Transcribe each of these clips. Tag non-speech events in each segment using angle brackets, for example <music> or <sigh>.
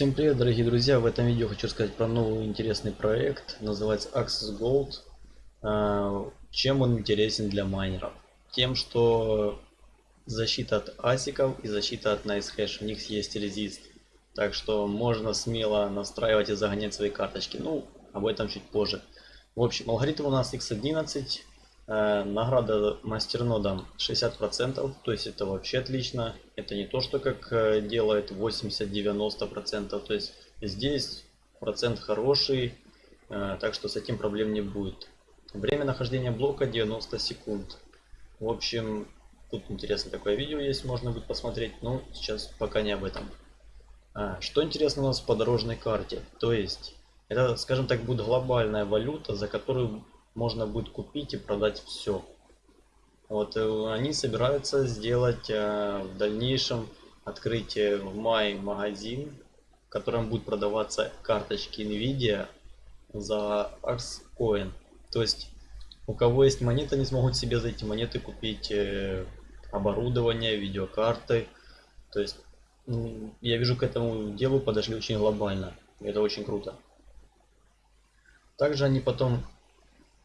Всем привет, дорогие друзья! В этом видео хочу рассказать про новый интересный проект. Называется Access Gold. А, чем он интересен для майнеров? Тем, что защита от асиков и защита от NiceHash. У них есть резист. Так что можно смело настраивать и загонять свои карточки. Ну, об этом чуть позже. В общем, алгоритм у нас x11. Э, награда мастернодам 60%, то есть это вообще отлично. Это не то, что как э, делает 80-90%, то есть здесь процент хороший, э, так что с этим проблем не будет. Время нахождения блока 90 секунд. В общем, тут интересно такое видео есть, можно будет посмотреть, но сейчас пока не об этом. Что интересно у нас по дорожной карте? То есть, это, скажем так, будет глобальная валюта, за которую можно будет купить и продать все. Вот э, они собираются сделать э, в дальнейшем открытие в мае магазин, в котором будут продаваться карточки Nvidia за Axcoin. То есть у кого есть монеты, они смогут себе за эти монеты купить э, оборудование, видеокарты. То есть я вижу к этому делу подошли очень глобально. Это очень круто. Также они потом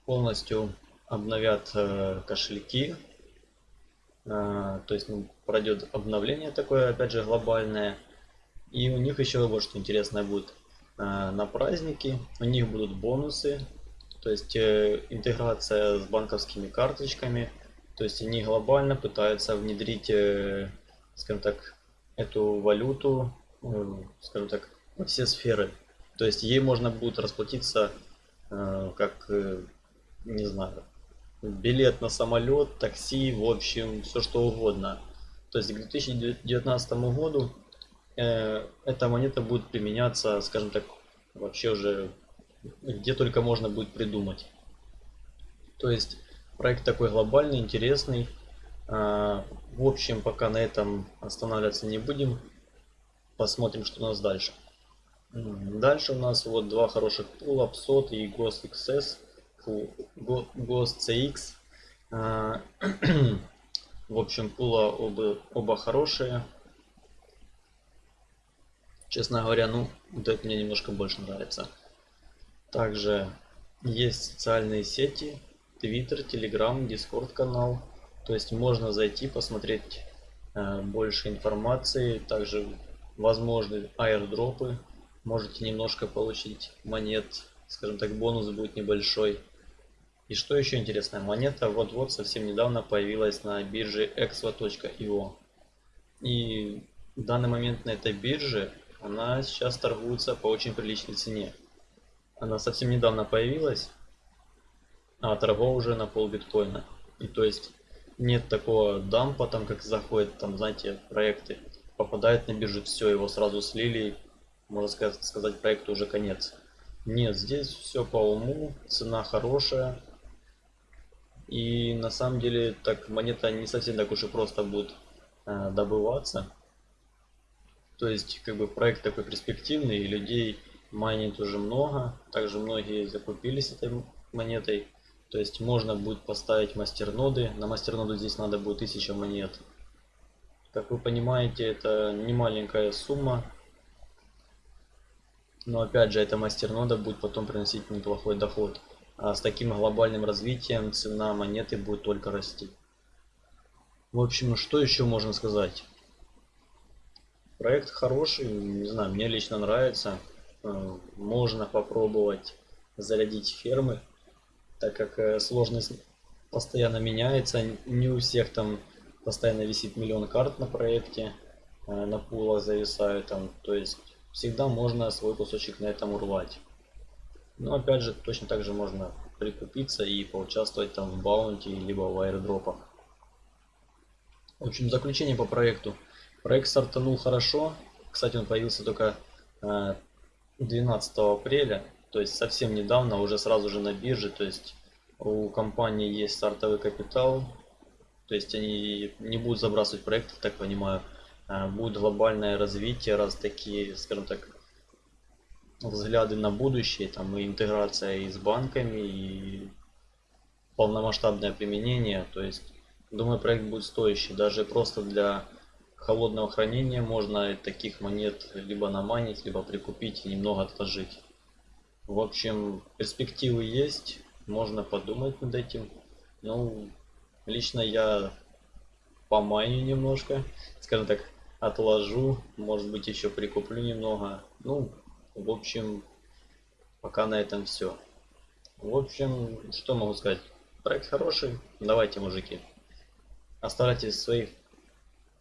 полностью обновят э, кошельки. Э, то есть ну, пройдет обновление такое, опять же, глобальное. И у них еще вот что интересное будет. Э, на праздники у них будут бонусы. То есть интеграция с банковскими карточками. То есть они глобально пытаются внедрить, скажем так, эту валюту, скажем так, во все сферы. То есть ей можно будет расплатиться как не знаю, билет на самолет, такси, в общем, все что угодно. То есть к 2019 году э, эта монета будет применяться, скажем так, вообще уже где только можно будет придумать. То есть проект такой глобальный, интересный. Э, в общем, пока на этом останавливаться не будем. Посмотрим, что у нас дальше. Дальше у нас вот два хороших пула, PSOT и Ghost XS. Ghost CX. А, <clears throat> в общем, пула оба, оба хорошие. Честно говоря, ну, вот это мне немножко больше нравится. Также есть социальные сети, Twitter, Telegram, Discord канал. То есть можно зайти, посмотреть э, больше информации. Также возможны аирдропы. Можете немножко получить монет. Скажем так, бонус будет небольшой. И что еще интересно, монета вот-вот совсем недавно появилась на бирже exvo.io. И в данный момент на этой бирже она сейчас торгуется по очень приличной цене. Она совсем недавно появилась, а торгов уже на пол биткоина. И то есть нет такого дампа, там как заходят, там знаете, проекты, попадает на биржу, все, его сразу слили, можно сказать, сказать проекту уже конец. Нет, здесь все по уму, цена хорошая, и на самом деле так монета не совсем так уж и просто будет э, добываться. То есть как бы проект такой перспективный, и людей майнит уже много. Также многие закупились этой монетой. То есть можно будет поставить мастерноды. На мастерноду здесь надо будет 1000 монет. Как вы понимаете, это не маленькая сумма. Но опять же, эта мастернода будет потом приносить неплохой доход. А с таким глобальным развитием цена монеты будет только расти. В общем, что еще можно сказать? Проект хороший, не знаю, мне лично нравится. Э, можно попробовать зарядить фермы, так как э, сложность постоянно меняется. Не у всех там постоянно висит миллион карт на проекте, э, на пулах зависают там. То есть всегда можно свой кусочек на этом урвать. Но опять же, точно так же можно прикупиться и поучаствовать там в баунти, либо в аирдропах. В общем, заключение по проекту. Проект стартанул хорошо. Кстати, он появился только 12 э, апреля, то есть совсем недавно, уже сразу же на бирже. То есть у компании есть стартовый капитал, то есть они не будут забрасывать проекты, так понимаю. Э, будет глобальное развитие, раз такие, скажем так, взгляды на будущее, там и интеграция и с банками, и полномасштабное применение. То есть, думаю, проект будет стоящий. Даже просто для холодного хранения можно таких монет либо наманить, либо прикупить и немного отложить. В общем, перспективы есть, можно подумать над этим. Ну, лично я поманю немножко, скажем так, отложу, может быть еще прикуплю немного. Ну, в общем, пока на этом все. В общем, что могу сказать? Проект хороший. Давайте, мужики. Оставляйте свои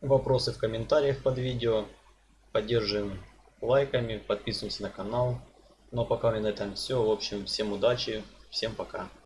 вопросы в комментариях под видео. Поддерживаем лайками, подписываемся на канал. Ну а пока на этом все. В общем, всем удачи, всем пока.